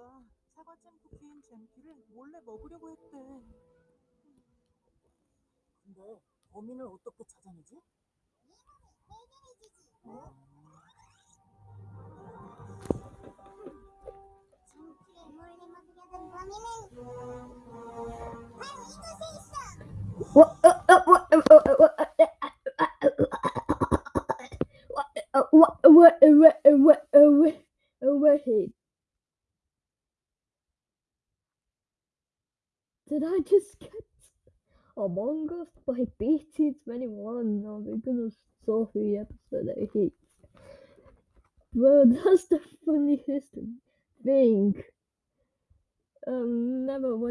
누가 사과잼 쿠키인 잼피를 몰래 먹으려고 했대. 근데 범인을 어떻게 찾아내지? 잼피를 몰래 먹으려던 범인은 바로 이곳에 있어. Did I just get Among Us by BT21? Oh my goodness, Sophie episode I. Well, that's the funniest thing. Um, never watched.